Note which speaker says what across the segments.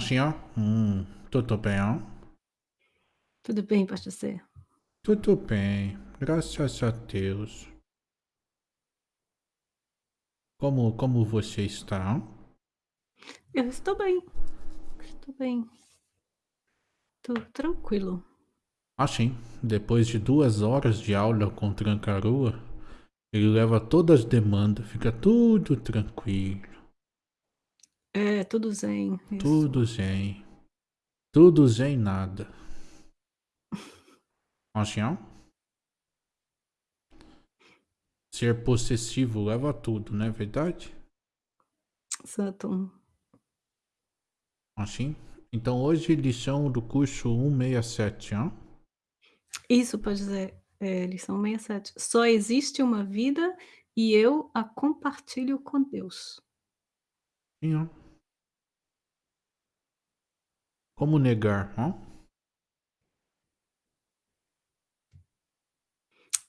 Speaker 1: senhor? Hum, tudo bem, ó?
Speaker 2: Tudo bem, pastor C?
Speaker 1: Tudo bem, graças a Deus. Como, como você está?
Speaker 2: Eu estou bem. Estou bem. Estou tranquilo.
Speaker 1: Ah, sim. Depois de duas horas de aula com Trancarua, ele leva todas as demandas, fica tudo tranquilo.
Speaker 2: É, tudo zen. Isso.
Speaker 1: Tudo zen. Tudo zen nada. Senhor? Ser possessivo leva a tudo, não é verdade?
Speaker 2: Exato.
Speaker 1: Assim? Então hoje lição do curso 167, ó.
Speaker 2: Isso pode dizer, é, lição 67. Só existe uma vida e eu a compartilho com Deus.
Speaker 1: Sim, ó. Como negar, ó?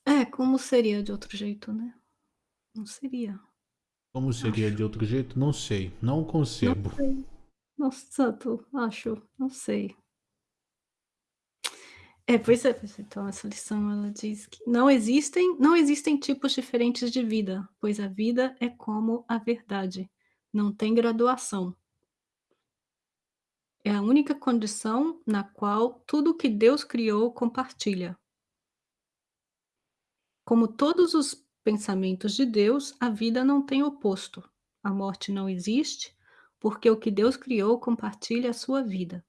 Speaker 2: É, como seria de outro jeito, né? Não seria.
Speaker 1: Como seria
Speaker 2: Acho.
Speaker 1: de outro jeito? Não sei, não concebo.
Speaker 2: Não sei. Nossa, santo, acho, não sei. É, pois é, pois é. Então essa lição ela diz que não existem não existem tipos diferentes de vida, pois a vida é como a verdade, não tem graduação. É a única condição na qual tudo o que Deus criou compartilha. Como todos os pensamentos de Deus, a vida não tem oposto. A morte não existe, porque o que Deus criou compartilha a sua vida.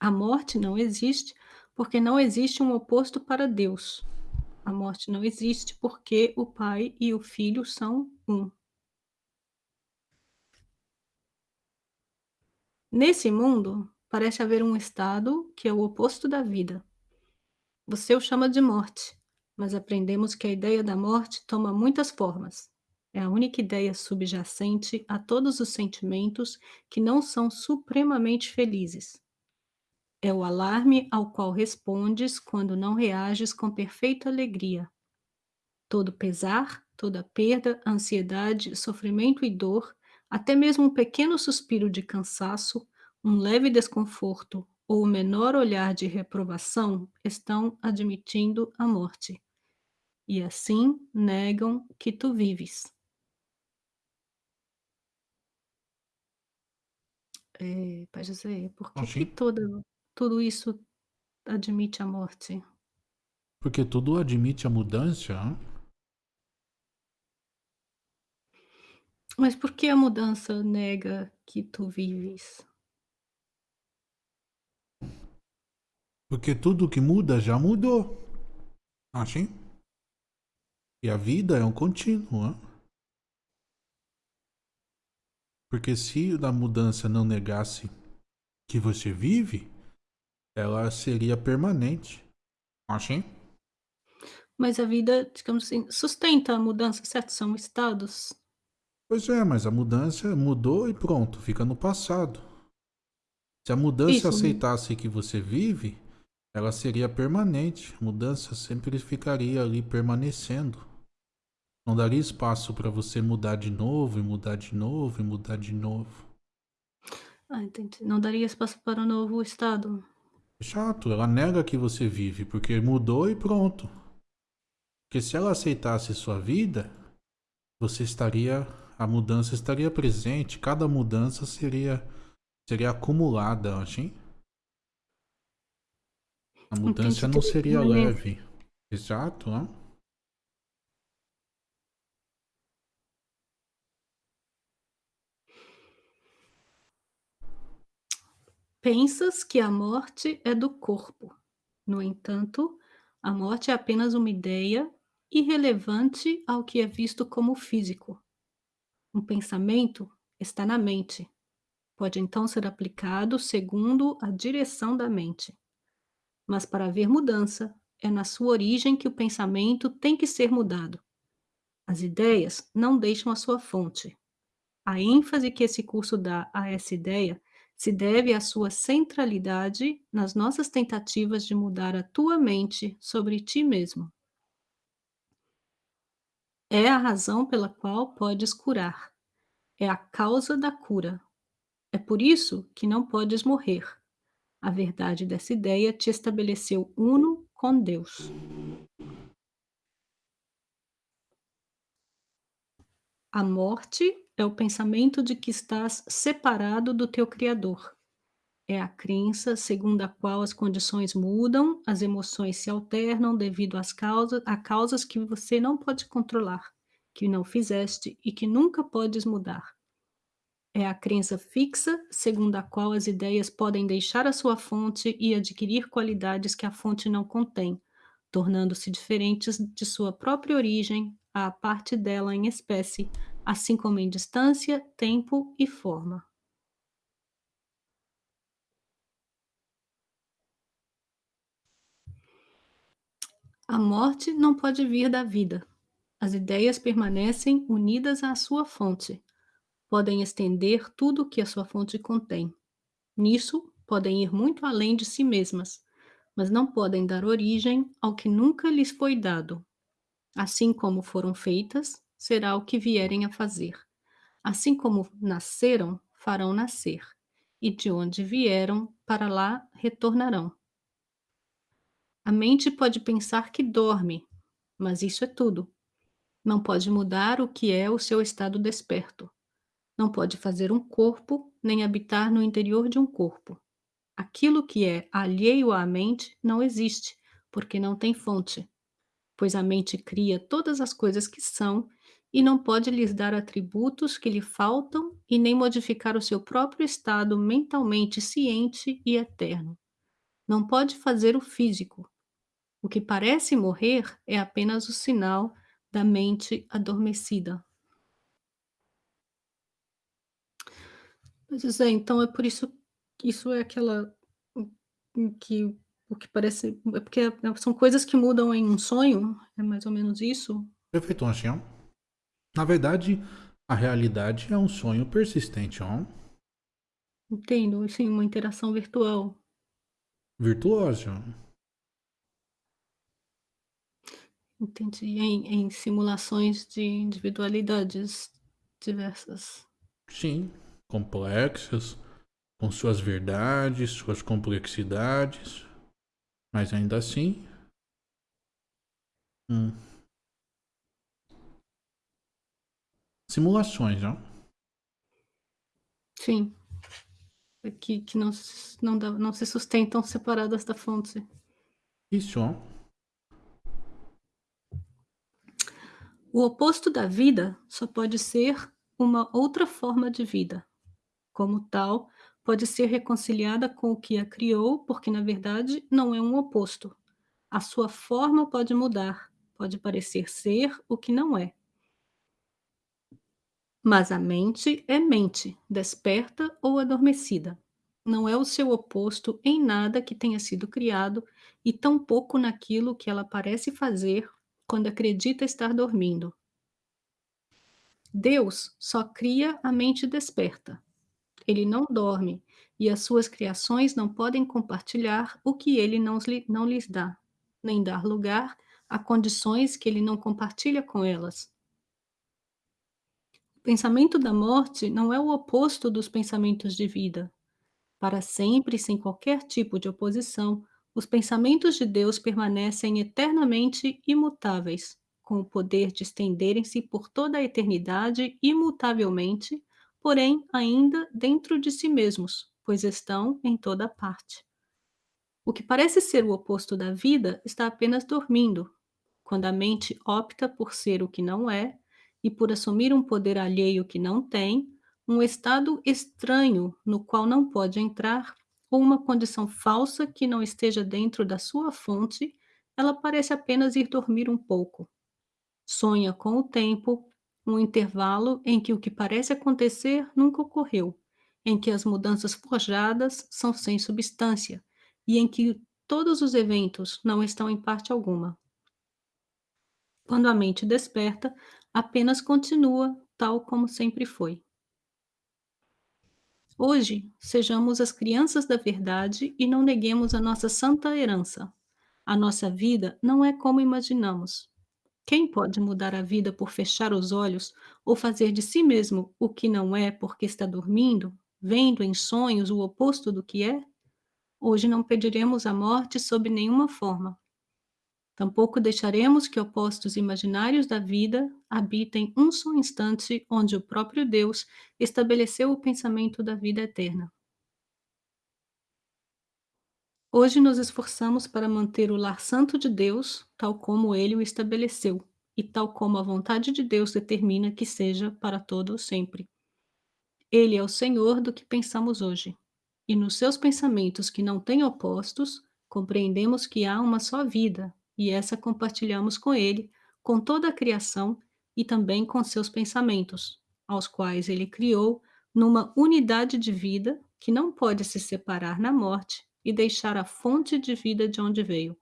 Speaker 2: A morte não existe, porque não existe um oposto para Deus. A morte não existe, porque o Pai e o Filho são um. Nesse mundo, parece haver um estado que é o oposto da vida. Você o chama de morte, mas aprendemos que a ideia da morte toma muitas formas. É a única ideia subjacente a todos os sentimentos que não são supremamente felizes. É o alarme ao qual respondes quando não reages com perfeita alegria. Todo pesar, toda perda, ansiedade, sofrimento e dor, até mesmo um pequeno suspiro de cansaço, um leve desconforto ou o menor olhar de reprovação estão admitindo a morte. E assim negam que tu vives. É, Pai José, por que, que toda, tudo isso admite a morte?
Speaker 1: Porque tudo admite a mudança, ó.
Speaker 2: Mas por que a mudança nega que tu vives?
Speaker 1: Porque tudo que muda já mudou. Assim? E a vida é um contínuo, ó. Porque se a mudança não negasse que você vive, ela seria permanente. Assim?
Speaker 2: Mas a vida, digamos assim, sustenta a mudança, certo? São estados.
Speaker 1: Pois é, mas a mudança mudou e pronto, fica no passado. Se a mudança
Speaker 2: Isso.
Speaker 1: aceitasse que você vive, ela seria permanente. A mudança sempre ficaria ali permanecendo. Não daria espaço para você mudar de novo, e mudar de novo, e mudar de novo.
Speaker 2: Ah, entendi. Não daria espaço para um novo estado.
Speaker 1: Chato, ela nega que você vive, porque mudou e pronto. Porque se ela aceitasse sua vida, você estaria. A mudança estaria presente, cada mudança seria, seria acumulada, assim. A mudança não seria
Speaker 2: permanência.
Speaker 1: leve. Exato, ó.
Speaker 2: Pensas que a morte é do corpo. No entanto, a morte é apenas uma ideia irrelevante ao que é visto como físico. Um pensamento está na mente. Pode então ser aplicado segundo a direção da mente. Mas para haver mudança, é na sua origem que o pensamento tem que ser mudado. As ideias não deixam a sua fonte. A ênfase que esse curso dá a essa ideia se deve à sua centralidade nas nossas tentativas de mudar a tua mente sobre ti mesmo. É a razão pela qual podes curar. É a causa da cura. É por isso que não podes morrer. A verdade dessa ideia te estabeleceu uno com Deus. A morte é o pensamento de que estás separado do teu Criador. É a crença segundo a qual as condições mudam, as emoções se alternam devido às causas, a causas que você não pode controlar, que não fizeste e que nunca podes mudar. É a crença fixa segundo a qual as ideias podem deixar a sua fonte e adquirir qualidades que a fonte não contém, tornando-se diferentes de sua própria origem, à parte dela em espécie, assim como em distância, tempo e forma. A morte não pode vir da vida. As ideias permanecem unidas à sua fonte. Podem estender tudo o que a sua fonte contém. Nisso, podem ir muito além de si mesmas, mas não podem dar origem ao que nunca lhes foi dado. Assim como foram feitas, será o que vierem a fazer. Assim como nasceram, farão nascer, e de onde vieram, para lá retornarão. A mente pode pensar que dorme, mas isso é tudo. Não pode mudar o que é o seu estado desperto. Não pode fazer um corpo, nem habitar no interior de um corpo. Aquilo que é alheio à mente não existe, porque não tem fonte, pois a mente cria todas as coisas que são e não pode lhes dar atributos que lhe faltam e nem modificar o seu próprio estado mentalmente ciente e eterno. Não pode fazer o físico, o que parece morrer é apenas o sinal da mente adormecida. Mas José, então é por isso que isso é aquela que o que parece é porque é- são coisas que mudam em um sonho? É mais ou menos isso?
Speaker 1: Perfeito, Ancião. Na verdade, a realidade é um sonho persistente, ó.
Speaker 2: Entendo, assim, uma interação virtual.
Speaker 1: Virtuoso.
Speaker 2: Entendi. Em, em simulações de individualidades diversas.
Speaker 1: Sim, complexas, com suas verdades, suas complexidades, mas ainda assim. Hum, simulações, ó.
Speaker 2: Sim. Que, que não, não, dá, não se sustentam separadas da fonte.
Speaker 1: Isso, ó.
Speaker 2: O oposto da vida só pode ser uma outra forma de vida. Como tal, pode ser reconciliada com o que a criou, porque na verdade não é um oposto. A sua forma pode mudar, pode parecer ser o que não é. Mas a mente é mente, desperta ou adormecida. Não é o seu oposto em nada que tenha sido criado e tampouco naquilo que ela parece fazer quando acredita estar dormindo. Deus só cria a mente desperta. Ele não dorme e as suas criações não podem compartilhar o que ele não, não lhes dá, nem dar lugar a condições que ele não compartilha com elas. O pensamento da morte não é o oposto dos pensamentos de vida. Para sempre, sem qualquer tipo de oposição, os pensamentos de Deus permanecem eternamente imutáveis, com o poder de estenderem-se por toda a eternidade imutavelmente, porém ainda dentro de si mesmos, pois estão em toda parte. O que parece ser o oposto da vida está apenas dormindo, quando a mente opta por ser o que não é e por assumir um poder alheio que não tem, um estado estranho no qual não pode entrar, ou uma condição falsa que não esteja dentro da sua fonte, ela parece apenas ir dormir um pouco. Sonha com o tempo, um intervalo em que o que parece acontecer nunca ocorreu, em que as mudanças forjadas são sem substância e em que todos os eventos não estão em parte alguma. Quando a mente desperta, apenas continua tal como sempre foi. Hoje, sejamos as crianças da verdade e não neguemos a nossa santa herança. A nossa vida não é como imaginamos. Quem pode mudar a vida por fechar os olhos ou fazer de si mesmo o que não é porque está dormindo? vendo em sonhos o oposto do que é, hoje não pediremos a morte sob nenhuma forma. Tampouco deixaremos que opostos imaginários da vida habitem um só instante onde o próprio Deus estabeleceu o pensamento da vida eterna. Hoje nos esforçamos para manter o lar santo de Deus, tal como ele o estabeleceu, e tal como a vontade de Deus determina que seja para todo o sempre. Ele é o Senhor do que pensamos hoje. E nos seus pensamentos que não têm opostos, compreendemos que há uma só vida, e essa compartilhamos com ele, com toda a criação e também com seus pensamentos, aos quais ele criou numa unidade de vida que não pode se separar na morte e deixar a fonte de vida de onde veio.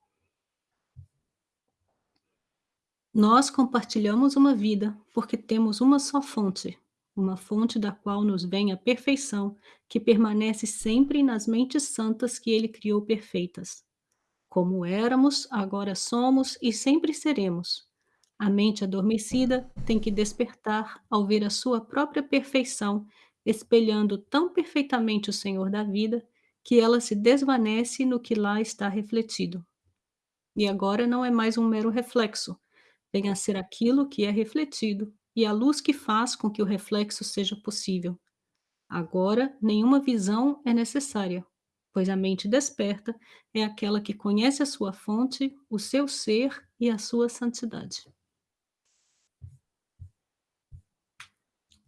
Speaker 2: Nós compartilhamos uma vida porque temos uma só fonte, uma fonte da qual nos vem a perfeição, que permanece sempre nas mentes santas que ele criou perfeitas. Como éramos, agora somos e sempre seremos. A mente adormecida tem que despertar ao ver a sua própria perfeição, espelhando tão perfeitamente o Senhor da vida, que ela se desvanece no que lá está refletido. E agora não é mais um mero reflexo, vem a ser aquilo que é refletido e a luz que faz com que o reflexo seja possível. Agora, nenhuma visão é necessária, pois a mente desperta é aquela que conhece a sua fonte, o seu ser e a sua santidade.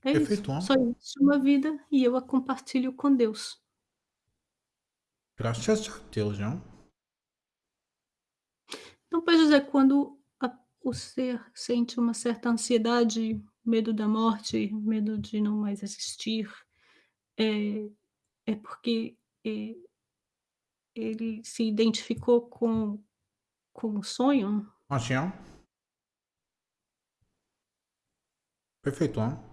Speaker 2: É
Speaker 1: Perfeito,
Speaker 2: isso. Só existe uma vida e eu a compartilho com Deus.
Speaker 1: Graças a Deus, não?
Speaker 2: Então, Pai José, quando a, o ser sente uma certa ansiedade, medo da morte, medo de não mais existir, é, é porque é, ele se identificou com, com o sonho?
Speaker 1: Assim, ó. Perfeito, não?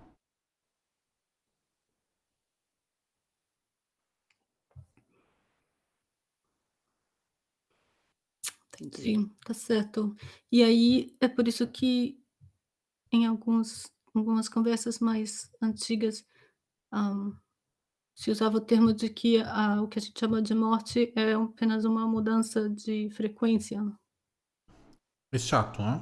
Speaker 2: Entendi, tá certo. E aí, é por isso que em alguns algumas conversas mais antigas, hã, se usava o termo de que a o que a gente chama de morte é apenas uma mudança de frequência.
Speaker 1: Exato, né?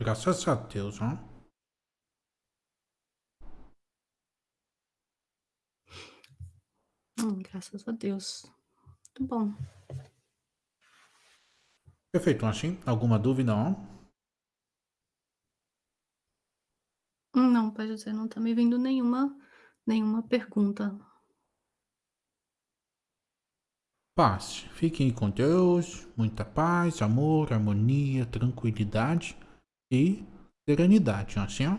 Speaker 1: Graças a Deus, né?
Speaker 2: Hum, graças a Deus. Muito bom.
Speaker 1: Perfeito, assim. Alguma dúvida, não?
Speaker 2: Hum, Não, Pai José, não tá me vindo nenhuma nenhuma pergunta.
Speaker 1: Paz. Fiquem com Deus. Muita paz, amor, harmonia, tranquilidade e serenidade, assim, ó.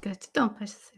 Speaker 2: Gratidão, José.